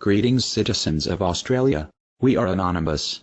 Greetings citizens of Australia. We are anonymous.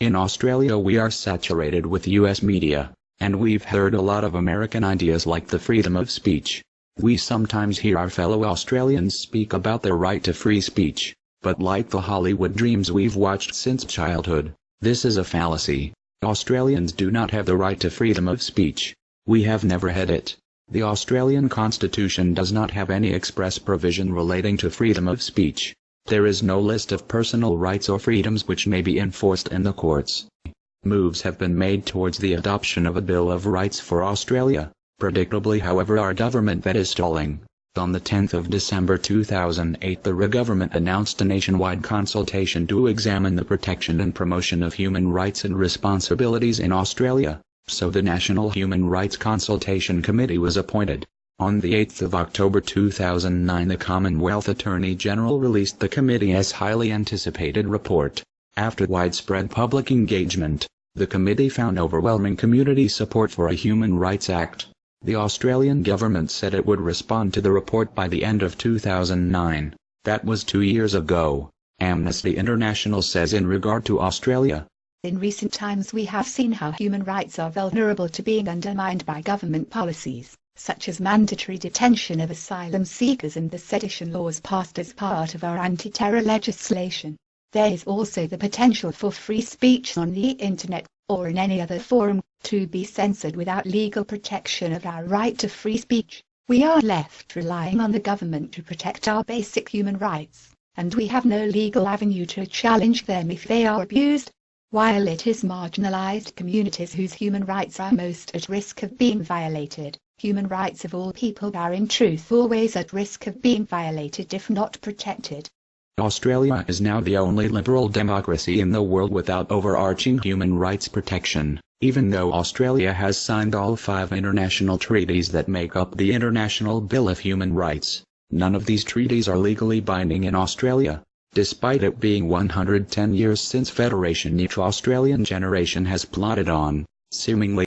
In Australia we are saturated with US media, and we've heard a lot of American ideas like the freedom of speech. We sometimes hear our fellow Australians speak about their right to free speech, but like the Hollywood dreams we've watched since childhood, this is a fallacy. Australians do not have the right to freedom of speech. We have never had it. The Australian Constitution does not have any express provision relating to freedom of speech. There is no list of personal rights or freedoms which may be enforced in the courts. Moves have been made towards the adoption of a Bill of Rights for Australia. Predictably however our government that is stalling. On the 10th of December 2008 the government announced a nationwide consultation to examine the protection and promotion of human rights and responsibilities in Australia, so the National Human Rights Consultation Committee was appointed. On the 8th of October 2009 the Commonwealth Attorney General released the committee's highly anticipated report. After widespread public engagement, the committee found overwhelming community support for a Human Rights Act. The Australian government said it would respond to the report by the end of 2009. That was two years ago. Amnesty International says in regard to Australia, in recent times we have seen how human rights are vulnerable to being undermined by government policies such as mandatory detention of asylum seekers and the sedition laws passed as part of our anti-terror legislation. There is also the potential for free speech on the internet, or in any other forum, to be censored without legal protection of our right to free speech. We are left relying on the government to protect our basic human rights, and we have no legal avenue to challenge them if they are abused. While it is marginalized communities whose human rights are most at risk of being violated, human rights of all people are in truth always at risk of being violated if not protected. Australia is now the only liberal democracy in the world without overarching human rights protection, even though Australia has signed all five international treaties that make up the International Bill of Human Rights. None of these treaties are legally binding in Australia. Despite it being 110 years since Federation each Australian generation has plodded on, seemingly